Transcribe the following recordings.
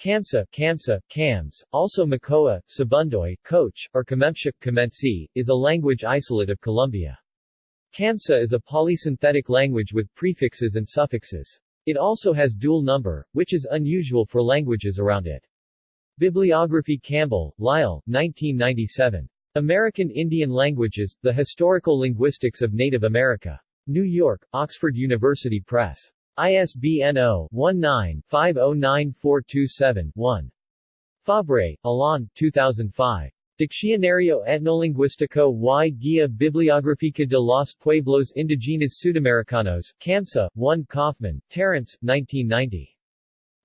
Kamsa, Kamsa, Kams, also Mocoa, Sibundoy, Coach, or Kamemshik Kamensi, is a language isolate of Colombia. Kamsa is a polysynthetic language with prefixes and suffixes. It also has dual number, which is unusual for languages around it. Bibliography Campbell, Lyle, 1997. American Indian Languages, The Historical Linguistics of Native America. New York, Oxford University Press. ISBN 0-19-509427-1. Fabre, Alain, 2005. Diccionario Etnolinguístico y Guía Bibliográfica de los Pueblos Indígenas Sudamericanos, Kamsa, 1 Kaufman, Terence, 1990.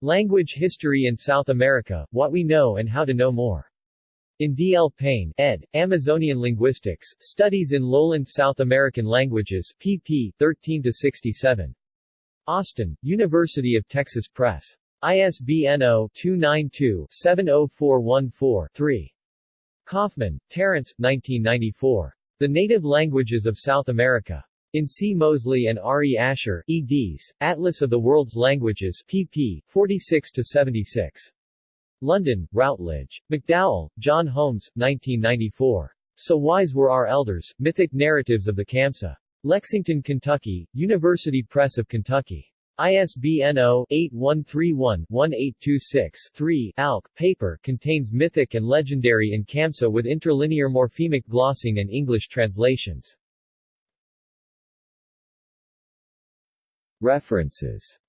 Language History in South America, What We Know and How to Know More. In D. L. Payne, ed., Amazonian Linguistics, Studies in Lowland South American Languages, pp. 13-67. Austin, University of Texas Press. ISBN 0-292-70414-3. Kaufman, Terence, 1994. The Native Languages of South America. In C. Mosley and R. E. Asher, eds., Atlas of the World's Languages, pp. 46-76. London, Routledge. McDowell, John Holmes, 1994. So Wise Were Our Elders, Mythic Narratives of the Kamsa. Lexington, Kentucky, University Press of Kentucky. ISBN 0-8131-1826-3. ALK, paper, contains mythic and legendary in Kamsa with interlinear morphemic glossing and English translations. References